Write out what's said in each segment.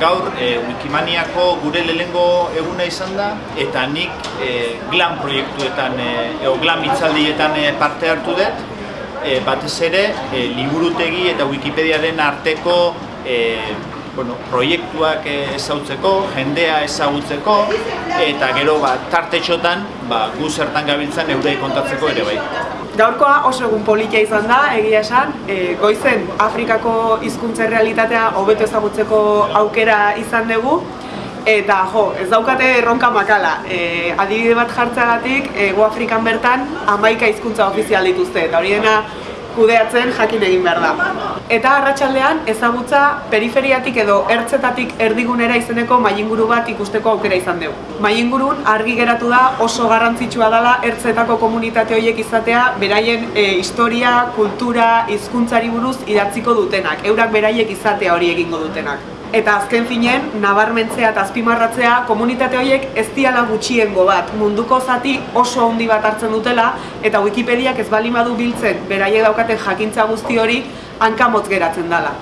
Gaur e, Wikimaniako gure lehengo eguna izan da eta nik e, glam proiektuetan, e, eo glam itzaldietan e, parte hartu dut e, batez ere e, liburutegi eta Wikipediaren arteko e, bueno, proiektuak ezautzeko, jendea ezagutzeko eta gero ba, tartetxotan ba, gu zertan gabiltzan eurei kontatzeko ere bai. Gaurkoa oso egun politia izan da, egia esan, e, goizen Afrikako hizkuntza realitatea hobeto ezagutzeko aukera izan dugu, eta jo, ez daukate erronka makala. E, adibide bat jartzagatik, Ego Afrikan bertan hamaika hizkuntza ofizial dituzte, eta hori dena kudeatzen jakin egin behar da. Eta arratsaldean ezagutza periferiatik edo ertzetatik erdigunera izeneko mailinguru bat ikusteko aukera izan dugu. Mailingurun argi geratu da oso garrantzitsua dela ertzetako komunitate horiek izatea beraien e, historia, kultura, hizkuntzari buruz idatziko dutenak, eurak beraiek izatea hori egingo dutenak. Eta azken finen, nabarmentzea eta azpimarratzea komunitate horiek ez diala gutxiengo bat, munduko zati oso handi bat hartzen dutela eta Wikipediak ez bali badu biltzen beraiek daukaten jakintza guzti hori hankamotz geratzen dela.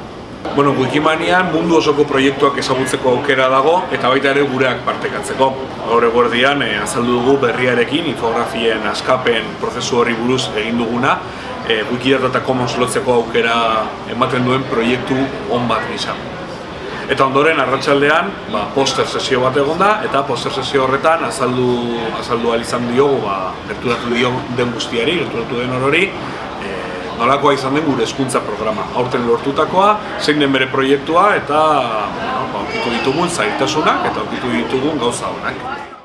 Bueno, Wikimanian mundu osoko proiektuak ezagutzeko aukera dago eta baita ere gureak partekatzeko. Gaur eguerdian eh, azaldu dugu berriarekin infografien askapen prozesu horri buruz egin duguna eh, Wikidata Commons lotzeko aukera ematen duen proiektu on bat gisa. Eta ondoren arratsaldean, ba, poster sesio bat egon da eta poster sesio horretan azaldu azaldu izan diogu, ba, gerturatu dio den guztiari, gerturatu den orori, e, nolakoa izan den gure hezkuntza programa. Aurten lortutakoa, zein den bere proiektua eta ba, ditugun zailtasunak eta aurkitu ditugun gauza honak.